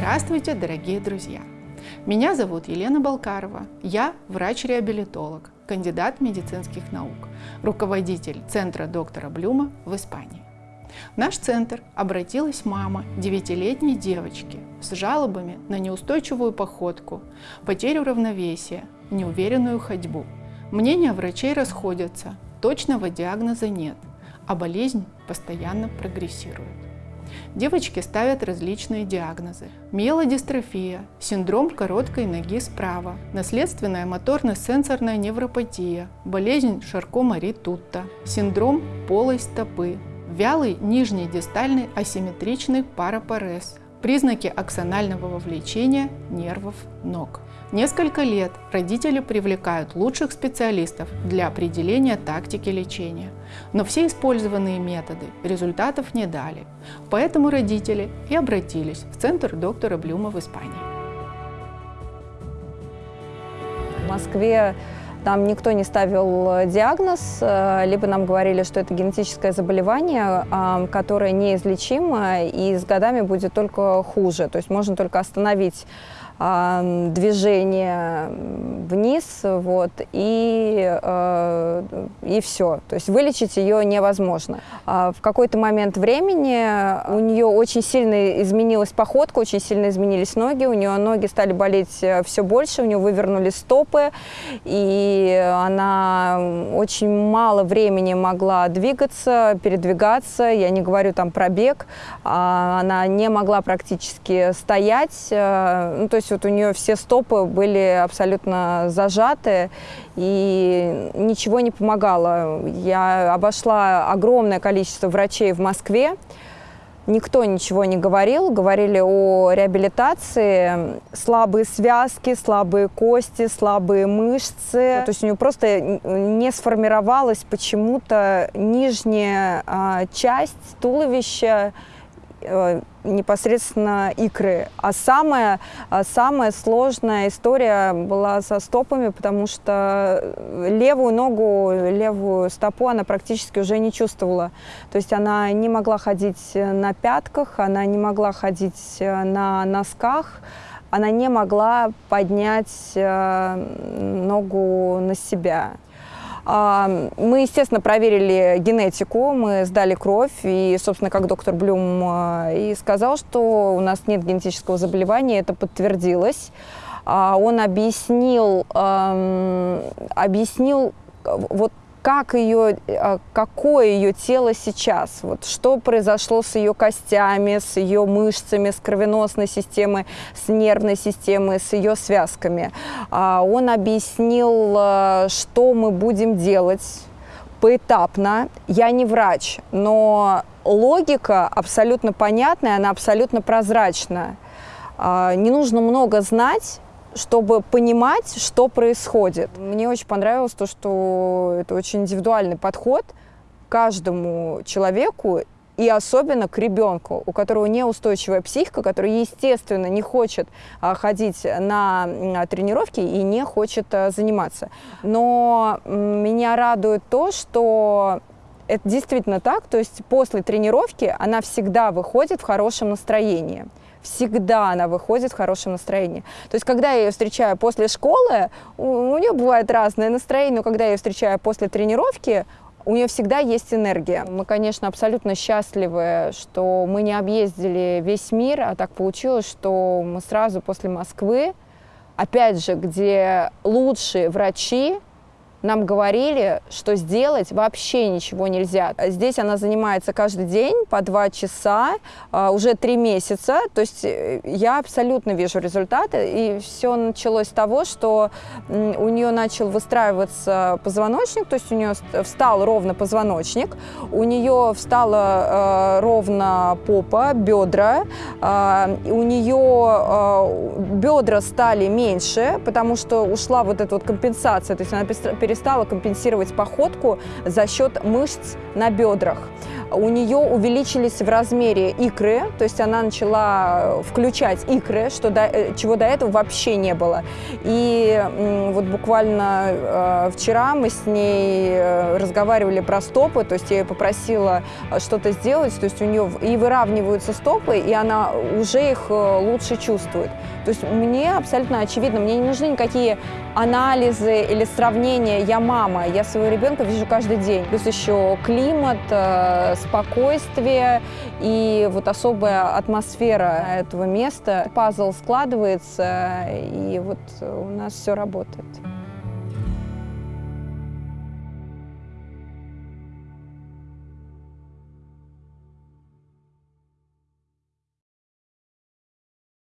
Здравствуйте, дорогие друзья! Меня зовут Елена Балкарова. Я врач-реабилитолог, кандидат медицинских наук, руководитель Центра доктора Блюма в Испании. В наш центр обратилась мама 9-летней девочки с жалобами на неустойчивую походку, потерю равновесия, неуверенную ходьбу. Мнения врачей расходятся, точного диагноза нет, а болезнь постоянно прогрессирует. Девочки ставят различные диагнозы. Миелодистрофия, синдром короткой ноги справа, наследственная моторно-сенсорная невропатия, болезнь Шарко-Мари-Тутта, синдром полой стопы, вялый нижний дистальный асимметричный парапарез, признаки аксонального вовлечения нервов ног. Несколько лет родители привлекают лучших специалистов для определения тактики лечения, но все использованные методы результатов не дали, поэтому родители и обратились в центр доктора Блюма в Испании. В Москве нам никто не ставил диагноз, э, либо нам говорили, что это генетическое заболевание, которое неизлечимо и с годами будет только хуже. То есть можно только остановить движение вниз, вот, и, э, и все. То есть вылечить ее невозможно. А в какой-то момент времени у нее очень сильно изменилась походка, очень сильно изменились ноги, у нее ноги стали болеть э, все больше, у нее вывернули стопы, и она очень мало времени могла двигаться, передвигаться, я не говорю там про бег, а она не могла практически стоять, э, ну, то есть вот у нее все стопы были абсолютно зажаты, и ничего не помогало. Я обошла огромное количество врачей в Москве, Никто ничего не говорил, говорили о реабилитации, слабые связки, слабые кости, слабые мышцы. То есть у нее просто не сформировалась почему-то нижняя а, часть туловища, непосредственно икры. А самая, а самая сложная история была со стопами, потому что левую ногу, левую стопу она практически уже не чувствовала. То есть она не могла ходить на пятках, она не могла ходить э, на носках, она не могла поднять э, ногу на себя. Мы, естественно, проверили генетику, мы сдали кровь, и, собственно, как доктор Блюм а, и сказал, что у нас нет генетического заболевания, это подтвердилось. А, он объяснил, объяснил вот как ее, а, какое ее тело сейчас, вот, что произошло с ее костями, с ее мышцами, с кровеносной системой, с нервной системой, с ее связками. А, он объяснил, а, что мы будем делать поэтапно. Я не врач, но логика абсолютно понятная, она абсолютно прозрачна. Не нужно много знать, чтобы понимать, что происходит. Мне очень понравилось то, что это очень индивидуальный подход к каждому человеку и особенно к ребенку, у которого неустойчивая психика, который, естественно, не хочет а, ходить на а, тренировки и не хочет а, заниматься. Но меня радует то, что это действительно так, то есть после тренировки она всегда выходит в хорошем настроении всегда она выходит в хорошем настроении. То есть, когда я ее встречаю после школы, у, у нее бывает разное настроение, но когда я ее встречаю после тренировки, у нее всегда есть энергия. Мы, конечно, абсолютно счастливы, что мы не объездили весь мир, а так получилось, что мы сразу после Москвы, опять же, где лучшие врачи, нам говорили, что сделать вообще ничего нельзя. Здесь она занимается каждый день по два часа, а, уже три месяца. То есть э, я абсолютно вижу результаты. И все началось с того, что у нее начал выстраиваться позвоночник, то есть у нее встал ровно позвоночник, у нее встала э, ровно попа, бедра, э, у нее бедра стали меньше, потому что ушла вот эта вот компенсация, то есть она перестала компенсировать походку за счет мышц на бедрах. у нее увеличились в размере икры, то есть она начала включать икры, что до, э, чего до этого вообще не было. И вот буквально э, вчера мы с ней э, разговаривали про стопы, то есть я ее попросила что-то сделать, то есть у нее и выравниваются стопы, и она уже их лучше чувствует. То есть мне абсолютно очевидно, мне не нужны никакие анализы или сравнения. Я мама, я своего ребенка вижу каждый день. Плюс еще климат, э, спокойствие и вот особая атмосфера этого места. Пазл складывается, и вот у нас все работает.